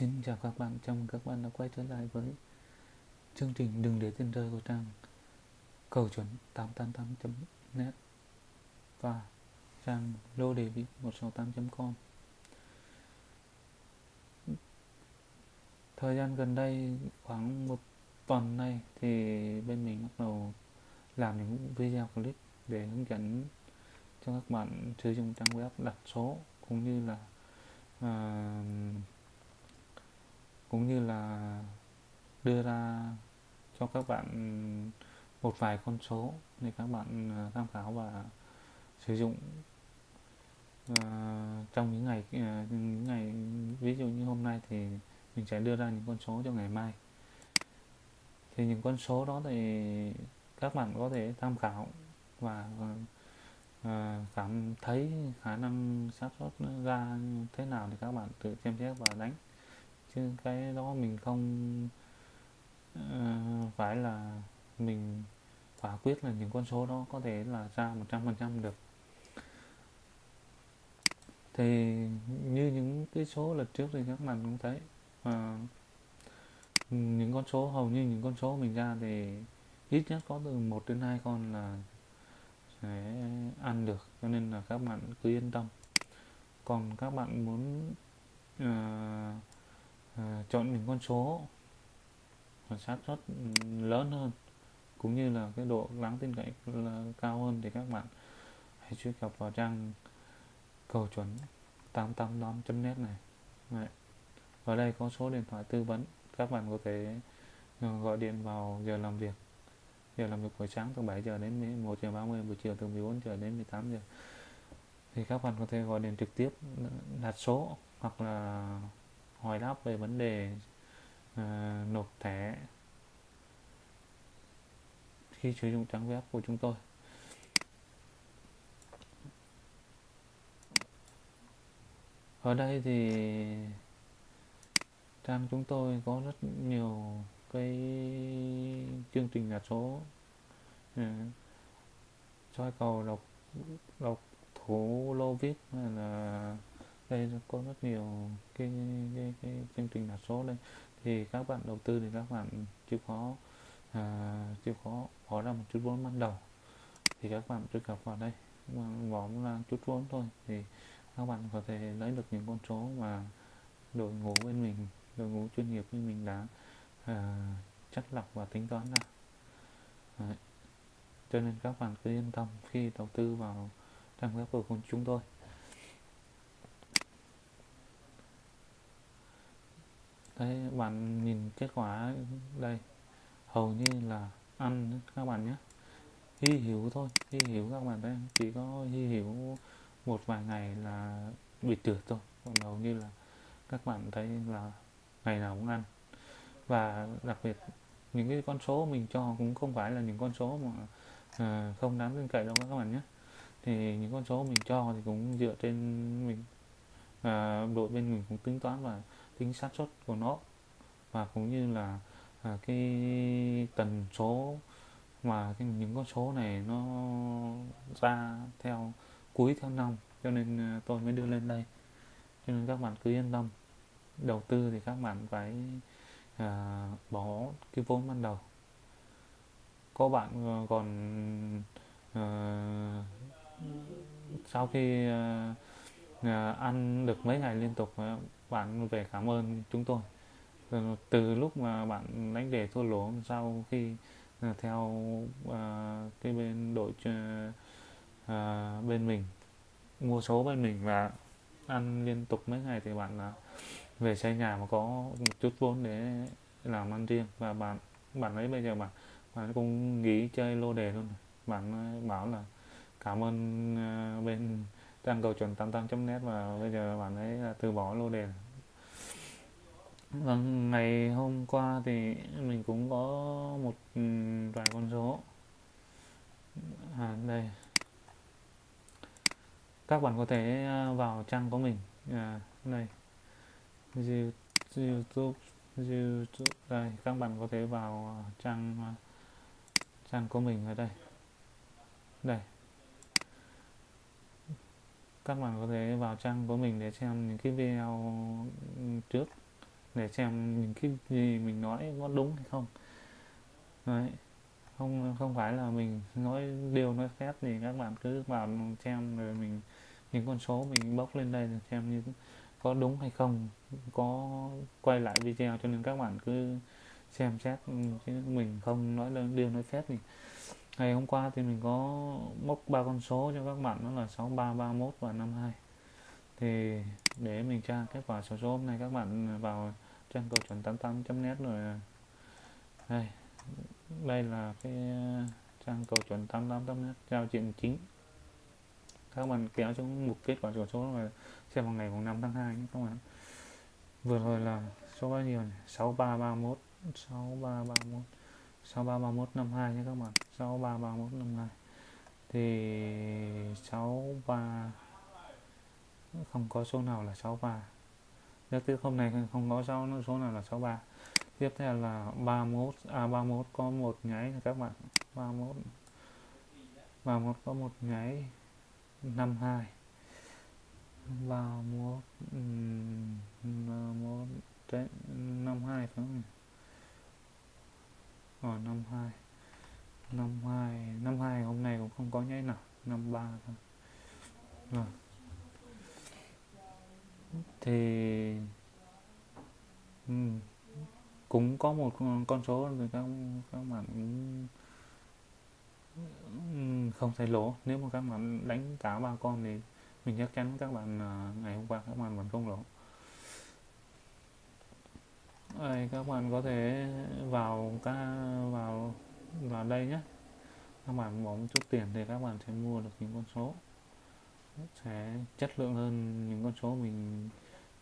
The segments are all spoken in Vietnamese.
Xin chào các bạn, chào mừng các bạn đã quay trở lại với chương trình Đừng để tiền rơi của trang cầu chuẩn 888.net và trang lô đề vị 168.com Thời gian gần đây khoảng một tuần nay thì bên mình bắt đầu làm những video clip để hướng dẫn cho các bạn sử dụng trang web đặt số cũng như là uh, cũng như là đưa ra cho các bạn một vài con số để các bạn à, tham khảo và sử dụng uh, trong những ngày uh, những ngày ví dụ như hôm nay thì mình sẽ đưa ra những con số cho ngày mai. Thì những con số đó thì các bạn có thể tham khảo và uh, cảm thấy khả năng xác suất ra thế nào thì các bạn tự xem xét và đánh chứ cái đó mình không uh, phải là mình quả quyết là những con số đó có thể là ra 100% được. Thì như những cái số lần trước thì các bạn cũng thấy uh, những con số hầu như những con số mình ra thì ít nhất có từ một đến hai con là sẽ ăn được cho nên là các bạn cứ yên tâm. Còn các bạn muốn uh, à, chọn những con số. Và xác suất lớn hơn. Cũng như là cái độ đáng tin cậy là cao hơn thì các bạn hãy truy cập vào trang cầu chuẩn 888.net này. Đấy. ở đây có số điện thoại tư vấn. Các bạn có thể ờ, gọi điện vào giờ làm việc. Giờ làm việc buổi sáng từ 7 giờ đến 1 giờ 30 buổi chiều từ 14 giờ đến 18 giờ. Thì các bạn có thể gọi điện trực tiếp đặt số hoặc là hỏi đáp về vấn đề uh, nộp thẻ khi sử dụng trang web của chúng tôi. Ở đây thì trang chúng tôi có rất nhiều cái chương trình đặt số uh, soi cầu độc độc thủ lô vip hay là đây có rất nhiều cái, cái, cái chương trình đặt số đây. Thì các bạn đầu tư thì các bạn chịu khó à, chịu khó bỏ ra một chút vốn ban đầu. Thì các bạn truy cập vào đây. Bỏ ra chút vốn thôi thì các bạn có thể lấy được những con số mà đội ngũ bên mình đội ngũ chuyên nghiệp bên mình đã à, chất lọc và tính toán ra. Đấy. cho nên các bạn cứ yên tâm khi đầu tư vào trang web của chúng tôi. Đấy bạn nhìn kết quả đây. Hầu như là ăn các bạn nhé. Hy hữu thôi hy hữu các bạn thấy chỉ có hy hữu một vài ngày là bị trượt thôi. Còn hầu như là các bạn thấy là ngày nào cũng ăn. Và đặc biệt những cái con số mình cho cũng không phải là những con số mà à, không đáng tin cậy đâu các bạn nhé. Thì những con số mình cho thì cũng dựa trên mình à, đội bên mình cũng tính toán và tính xác suất của nó. Và cũng như là à, cái tần số mà cái, những con số này nó ra theo cuối theo năm cho nên à, tôi mới đưa lên đây. Cho nên các bạn cứ yên tâm. Đầu tư thì các bạn phải à, bỏ cái vốn ban đầu. Có bạn à, còn à, sau khi à, à, ăn được mấy ngày liên tục à, bạn về cảm ơn chúng tôi. Từ lúc mà bạn đánh đề thua lỗ sau khi à, theo uh, cái bên đội uh, bên mình mua số bên mình và ăn liên tục mấy ngày thì bạn là về xây nhà mà có một chút vốn để làm ăn riêng. Và bạn bạn ấy bây giờ bạn bạn cũng nghỉ chơi lô đề luôn. Bạn bảo là cảm ơn uh, bên trang cầu chuẩn 88.net và bây giờ bạn ấy là từ bỏ lô đề. Vâng, ngày hôm qua thì mình cũng có một ừ, vài con số. À, đây. Các bạn có thể à, vào trang của mình. À, đây. YouTube YouTube đây. Các bạn có thể vào à, trang à, trang của mình ở đây. Đây các bạn có thể vào trang của mình để xem những cái video ừ, trước, để xem những cái gì mình nói có đúng hay không. Đấy, không không phải là mình nói điều nói phép thì các bạn cứ vào xem rồi mình, những con số mình bốc lên đây xem như có đúng hay không, có quay lại video cho nên các bạn cứ xem xét ừ, chứ mình không nói lên điều nói phép thì ngày hôm qua thì mình có mốc ba con số cho các bạn, đó là 6331 và 52 thì để mình tra kết quả số số hôm nay, các bạn vào trang cầu chuẩn 88.net rồi. Đây đây là cái ờ, trang cầu chuẩn 88.net giao diện chính. Các bạn kéo xuống mục kết quả số số là xem vào ngày mùng 5 tháng 2 nhé, các bạn. Vừa rồi là số bao nhiêu này 6331 6331 6331 52 nhé các bạn. 6331 52 thì 63 không có số nào là 63 Nhất tiếp hôm nay không có số, số nào là 63 tiếp theo là 31 à 31 có một nháy các bạn. 31 31 có một nháy 52 31 31 52 phải không rồi 52 52 52 hôm nay cũng không có nháy nào 53 thôi à. thì ừ. cũng có một con số thì các các bạn không thấy lỗ nếu mà các bạn đánh cả ba con thì mình chắc chắn các bạn à, ngày hôm qua các bạn vẫn không lỗ đây các bạn có thể vào ca, vào vào đây nhé. Các bạn bỏ một chút tiền thì các bạn sẽ mua được những con số. Sẽ chất lượng hơn những con số mình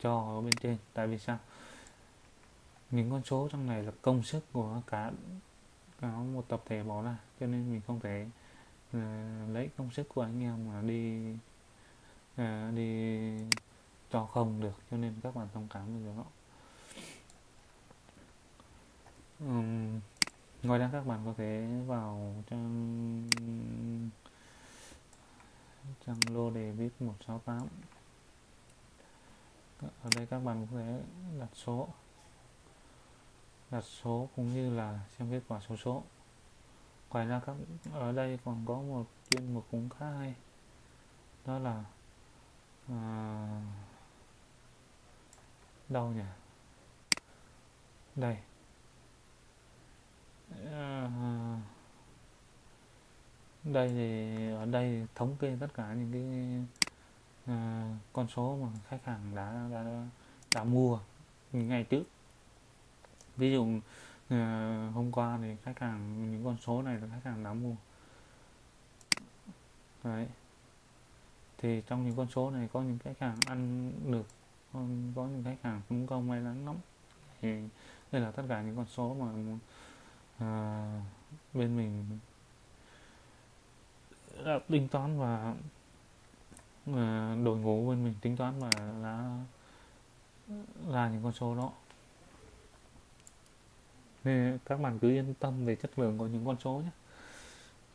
cho ở bên trên. Tại vì sao? Những con số trong này là công sức của cả cả một tập thể bỏ ra. Cho nên mình không thể uh, lấy công sức của anh em mà đi uh, đi cho không được. Cho nên các bạn thông cảm với điều đó um, ngoài ra các bạn có thể vào trang trang lô đề vip 168 ở đây các bạn có thể đặt số. Đặt số cũng như là xem kết quả số số. Ngoài ra các ở đây còn có một chuyên mục cũng khá hay. Đó là à, đâu nhỉ? Đây. Đây thì ở đây thống kê tất cả những cái à, con số mà khách hàng đã đã đã, đã mua ngày trước. Ví dụ à, hôm qua thì khách hàng những con số này là khách hàng đã mua. Đấy. Thì trong những con số này có những khách hàng ăn được có những khách hàng cũng không may mắn lắm. Thì đây là tất cả những con số mà à, bên mình đã tính toán và mà đội ngũ bên mình tính toán và đã ra những con số đó. Nên các bạn cứ yên tâm về chất lượng của những con số nhé.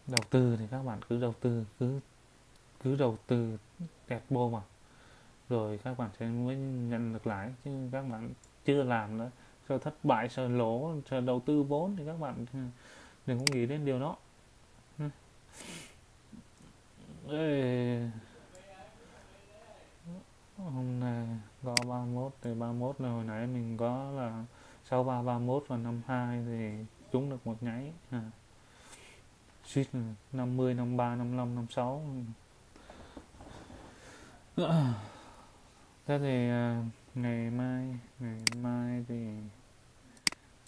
Đầu tư thì các bạn cứ đầu tư, cứ cứ đầu tư đẹp bô mà rồi các bạn sẽ mới nhận được lãi. Chứ các bạn chưa làm nữa, sợ thất bại, sợ lỗ, sợ đầu tư vốn thì các bạn ừ, đừng có nghĩ đến điều đó. Ê, hôm nay có 31 thì 31 là hồi nãy mình có là sau 3 31 và 52 thì trúng được một nháy à. suýt 50 53 55 56 thế thì à, ngày mai ngày mai thì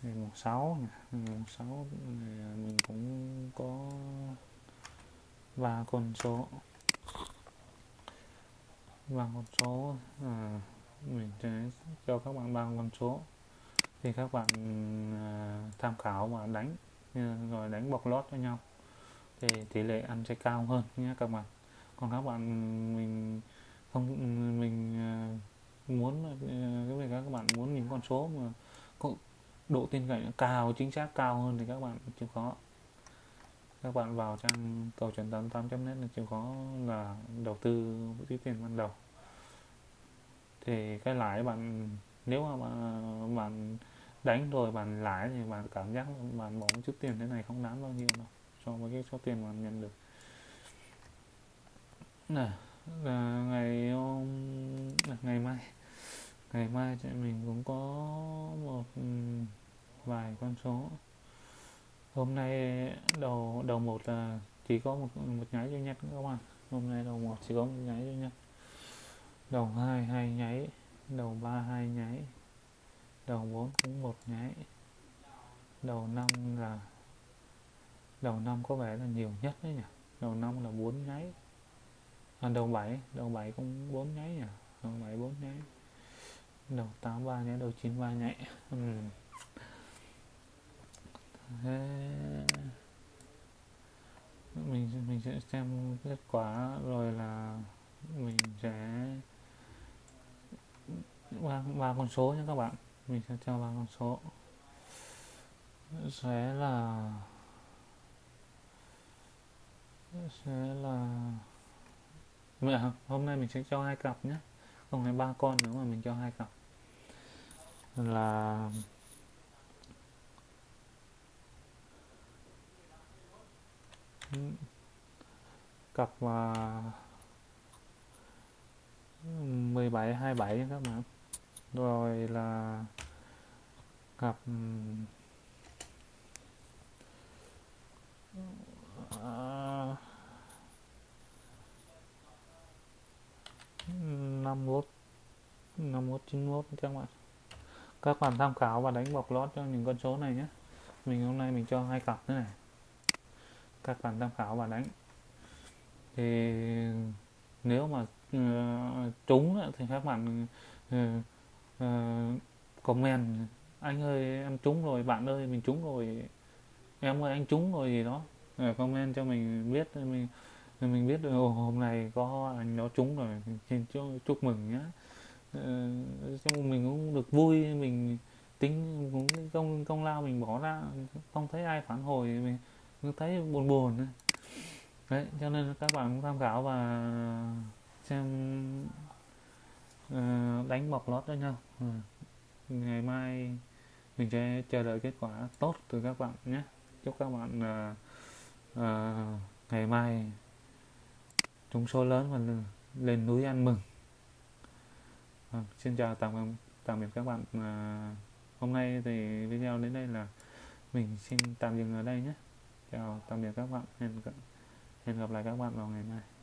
ngày mùng 6 ngày mùng 6 thì mình cũng có và con số. Và con số à, mình sẽ cho các bạn ba con số. Thì các bạn à, tham khảo và đánh à, rồi đánh bọc lót cho nhau. Thì tỷ lệ ăn sẽ cao hơn nhé các bạn. Còn các bạn mình không mình à, muốn à, cái việc các bạn muốn những con số mà có độ tin cậy cao chính xác cao hơn thì các bạn chịu khó các bạn vào trang cầu chuẩn 88.net là chịu khó là đầu tư với tiền ban đầu. Thì cái lãi bạn, nếu mà bạn đánh rồi bạn lãi thì bạn cảm giác bạn bỏ một chút tiền thế này không đáng bao nhiêu đâu, so với cái số tiền mà nhận được. Nè là ngày hôm là ngày mai ngày mai thì mình cũng có một ừ, vài con số hôm nay đầu đầu một là chỉ có một một nháy duy nhất các bạn hôm nay đầu một chỉ có một nháy duy nhất. Đầu hai hai nháy. Đầu ba hai nháy. Đầu bốn cũng một nháy. Đầu năm là đầu năm có vẻ là nhiều nhất đấy nhỉ? Đầu năm là bốn nháy. À, đầu bảy đầu bảy cũng bốn nháy nhỉ? Đầu bảy bốn nháy. Đầu tám ba nháy đầu chín ba nháy. Uhm. Thế... mình mình sẽ xem kết quả rồi là mình sẽ ba ba con số nha các bạn. Mình sẽ cho ba con số. Sẽ là sẽ là, mẹ, hôm nay mình sẽ cho hai cặp nhé. Không phải ba con nữa mà mình cho hai cặp. Là cặp mà 17 27 nha các bạn. Rồi là cặp ừ, à, năm mốt năm mốt, chín mốt các bạn. Các bạn tham khảo và đánh bọc lót cho những con số này nhé. Mình hôm nay mình cho hai cặp thế này các bạn tham khảo và đánh. Thì nếu mà uh, trúng thì các bạn uh, uh, comment anh ơi em trúng rồi bạn ơi mình trúng rồi em ơi anh trúng rồi gì đó. Uh, comment cho mình biết mình mình biết được hôm nay có anh nó trúng rồi xin chúc, chúc mừng nhá. Uh, mình cũng được vui mình tính cũng công công lao mình bỏ ra. Không thấy ai phản hồi mình cứ thấy buồn buồn đấy cho nên các bạn tham khảo và xem uh, đánh bọc lót cho nhau. Ừ. Ngày mai mình sẽ chờ đợi kết quả tốt từ các bạn nhé. Chúc các bạn uh, uh, ngày mai trúng số lớn và lên núi ăn mừng. À, xin chào tạm tạm biệt các bạn uh, hôm nay thì video đến đây là mình xin tạm dừng ở đây nhé chào tạm biệt các bạn. Hẹn hẹn gặp lại các bạn vào ngày mai.